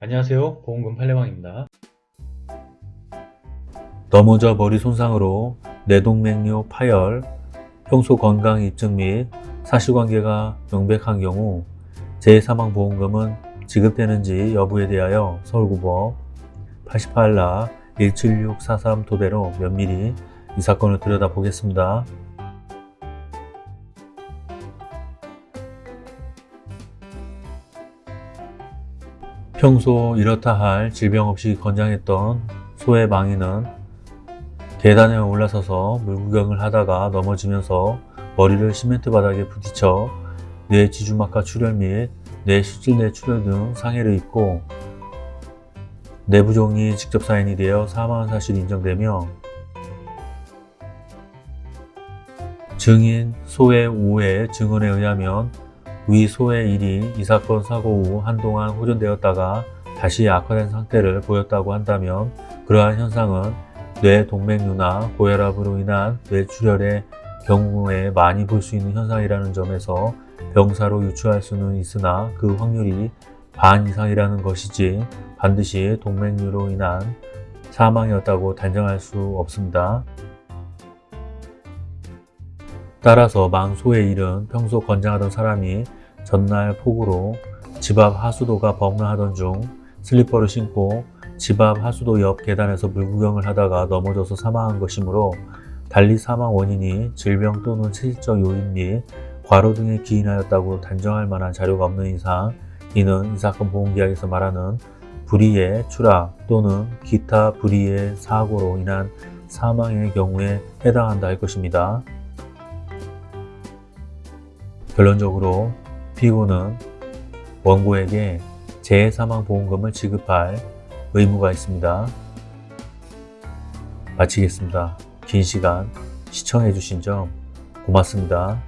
안녕하세요 보험금 팔례방입니다 넘어져 머리 손상으로 뇌동맥류 파열, 평소 건강 입증 및 사실관계가 명백한 경우 재사망보험금은 지급되는지 여부에 대하여 서울고법 88라 17643 토대로 면밀히 이 사건을 들여다보겠습니다. 평소 이렇다 할 질병 없이 건장했던 소의 망이는 계단에 올라서서 물구경을 하다가 넘어지면서 머리를 시멘트 바닥에 부딪혀 뇌 지주막하 출혈 및뇌 실질내 출혈 등 상해를 입고 내부종이 직접 사인이 되어 사망한 사실이 인정되며 증인 소의 우의 증언에 의하면 위 소의 일이 이 사건 사고 후 한동안 호전되었다가 다시 악화된 상태를 보였다고 한다면 그러한 현상은 뇌 동맥류나 고혈압으로 인한 뇌출혈의 경우에 많이 볼 수 있는 현상이라는 점에서 병사로 유추할 수는 있으나 그 확률이 반 이상이라는 것이지 반드시 동맥류로 인한 사망이었다고 단정할 수 없습니다. 따라서 망소의 일은 평소 건장하던 사람이 전날 폭우로 집 앞 하수도가 범람하던 중 슬리퍼를 신고 집 앞 하수도 옆 계단에서 물구경을 하다가 넘어져서 사망한 것이므로 달리 사망 원인이 질병 또는 체질적 요인 및 과로 등에 기인하였다고 단정할 만한 자료가 없는 이상 이는 이 사건 보험계약에서 말하는 불의의 추락 또는 기타 불의의 사고로 인한 사망의 경우에 해당한다 할 것입니다. 결론적으로 피고는 원고에게 재해사망보험금을 지급할 의무가 있습니다. 마치겠습니다. 긴 시간 시청해주신 점 고맙습니다.